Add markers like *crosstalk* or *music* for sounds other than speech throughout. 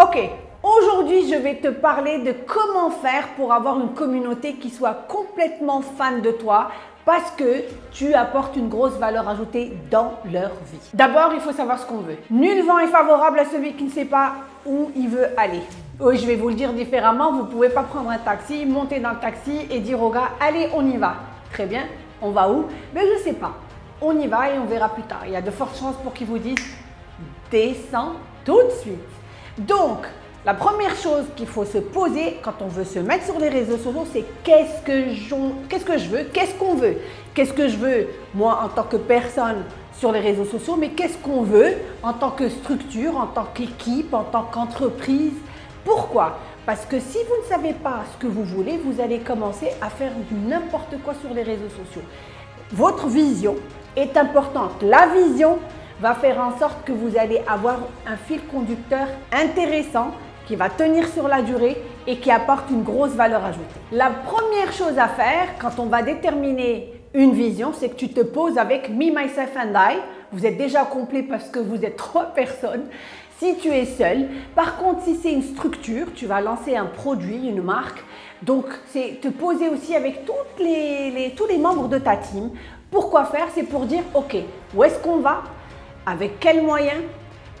Ok, aujourd'hui je vais te parler de comment faire pour avoir une communauté qui soit complètement fan de toi parce que tu apportes une grosse valeur ajoutée dans leur vie. D'abord, il faut savoir ce qu'on veut. Nul vent est favorable à celui qui ne sait pas où il veut aller. Je vais vous le dire différemment, vous ne pouvez pas prendre un taxi, monter dans le taxi et dire au gars « Allez, on y va ». Très bien, on va où? Mais je ne sais pas. On y va et on verra plus tard. Il y a de fortes chances pour qu'ils vous disent « Descends tout de suite ». Donc, la première chose qu'il faut se poser quand on veut se mettre sur les réseaux sociaux, c'est qu'est-ce que, qu'est-ce que je veux, qu'est-ce qu'on veut, qu'est-ce que je veux moi en tant que personne sur les réseaux sociaux, mais qu'est-ce qu'on veut en tant que structure, en tant qu'équipe, en tant qu'entreprise? Pourquoi? Parce que si vous ne savez pas ce que vous voulez, vous allez commencer à faire n'importe quoi sur les réseaux sociaux. Votre vision est importante. La vision, va faire en sorte que vous allez avoir un fil conducteur intéressant qui va tenir sur la durée et qui apporte une grosse valeur ajoutée. La première chose à faire quand on va déterminer une vision, c'est que tu te poses avec Me, Myself and I. Vous êtes déjà complet parce que vous êtes *laughs* trois personnes. Si tu es seul, par contre, si c'est une structure, tu vas lancer un produit, une marque. Donc, c'est te poser aussi avec toutes les, tous les membres de ta team. Pourquoi faire? C'est pour dire, OK, où est-ce qu'on va? Avec quels moyens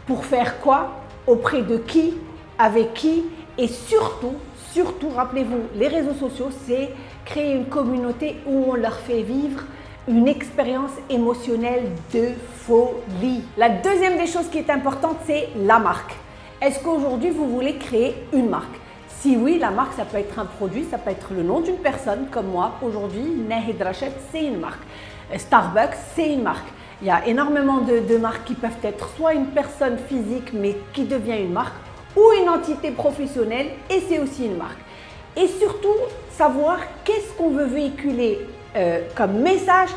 Pour faire quoi Auprès de qui Avec qui Et surtout, surtout, rappelez-vous, les réseaux sociaux, c'est créer une communauté où on leur fait vivre une expérience émotionnelle de folie. La deuxième des choses qui est importante, c'est la marque. Est-ce qu'aujourd'hui, vous voulez créer une marque? Si oui, la marque, ça peut être un produit, ça peut être le nom d'une personne, comme moi. Aujourd'hui, Nahid Rachet, c'est une marque. Starbucks, c'est une marque. Il y a énormément de, marques qui peuvent être soit une personne physique mais qui devient une marque ou une entité professionnelle et c'est aussi une marque. Et surtout, savoir qu'est-ce qu'on veut véhiculer euh, comme message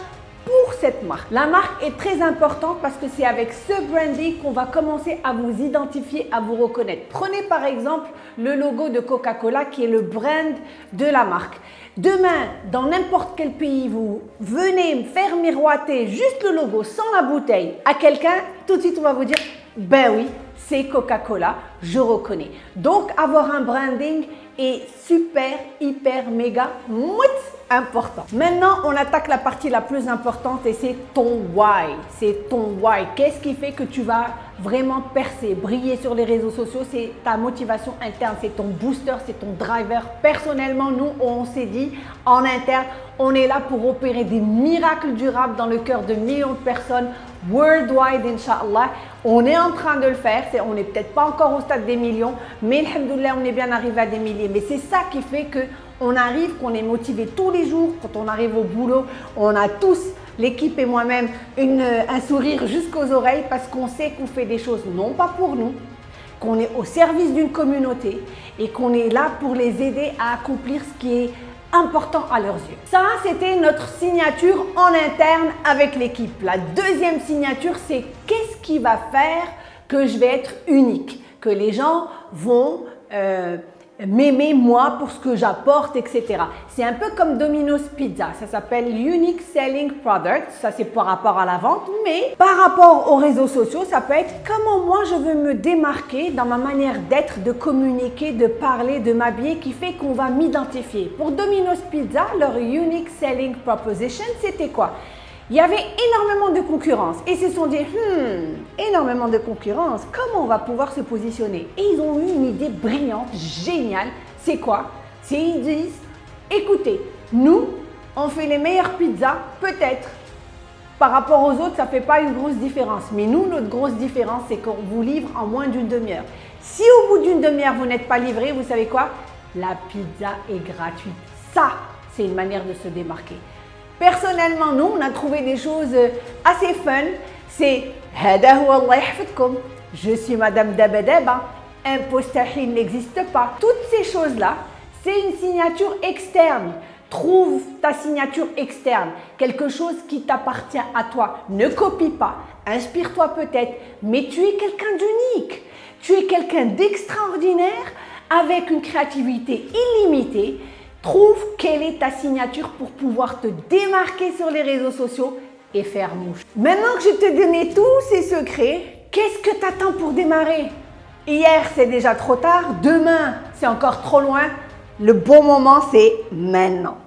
pour cette marque. La marque est très importante parce que c'est avec ce branding qu'on va commencer à vous identifier, à vous reconnaître. Prenez par exemple le logo de Coca-Cola qui est le brand de la marque. Demain, dans n'importe quel pays, vous venez faire miroiter juste le logo sans la bouteille à quelqu'un, tout de suite on va vous dire « ben oui, c'est Coca-Cola, je reconnais ». Donc avoir un branding est super, hyper, méga, mouette important. Maintenant, on attaque la partie la plus importante et c'est ton why. C'est ton why. Qu'est-ce qui fait que tu vas vraiment percer, briller sur les réseaux sociaux? C'est ta motivation interne, c'est ton booster, c'est ton driver. Personnellement, nous, on s'est dit en interne, on est là pour opérer des miracles durables dans le cœur de millions de personnes worldwide, Inch'Allah. On est en train de le faire. on n'est peut-être pas encore au stade des millions, mais alhamdoulilah, on est bien arrivé à des milliers. Mais c'est ça qui fait que on arrive, qu'on est motivé tous les jours. Quand on arrive au boulot, on a tous, l'équipe et moi-même, un sourire jusqu'aux oreilles parce qu'on sait qu'on fait des choses non pas pour nous, qu'on est au service d'une communauté et qu'on est là pour les aider à accomplir ce qui est important à leurs yeux. Ça, c'était notre signature en interne avec l'équipe. La deuxième signature, c'est qu'est-ce qui va faire que je vais être unique, que les gens vont euh, m'aimer moi pour ce que j'apporte, etc. C'est un peu comme Domino's Pizza. Ça s'appelle Unique Selling Product. Ça, c'est par rapport à la vente. Mais par rapport aux réseaux sociaux, ça peut être comment moi je veux me démarquer dans ma manière d'être, de communiquer, de parler, de m'habiller qui fait qu'on va m'identifier. Pour Domino's Pizza, leur Unique Selling Proposition, c'était quoi? Il y avait énormément de concurrence et ils se sont dit, hmm, énormément de concurrence, comment on va pouvoir se positionner? Et ils ont eu une idée brillante, géniale. C'est quoi? C'est ils disent, écoutez, nous, on fait les meilleures pizzas, peut-être. Par rapport aux autres, ça ne fait pas une grosse différence. Mais nous, notre grosse différence, c'est qu'on vous livre en moins d'une demi-heure. Si au bout d'une demi-heure, vous n'êtes pas livré, vous savez quoi? La pizza est gratuite. Ça, c'est une manière de se démarquer. Personnellement, nous, on a trouvé des choses euh, assez fun. C'est Je suis Madame Dabadaba. Impostahil n'existe pas. Toutes ces choses-là, c'est une signature externe. Trouve ta signature externe, quelque chose qui t'appartient à toi. Ne copie pas, inspire-toi peut-être, mais tu es quelqu'un d'unique. Tu es quelqu'un d'extraordinaire avec une créativité illimitée Trouve quelle est ta signature pour pouvoir te démarquer sur les réseaux sociaux et faire mouche. Maintenant que je t'ai donné tous ces secrets, qu'est-ce que tu attends pour démarrer? Hier, c'est déjà trop tard. Demain, c'est encore trop loin. Le bon moment, c'est maintenant.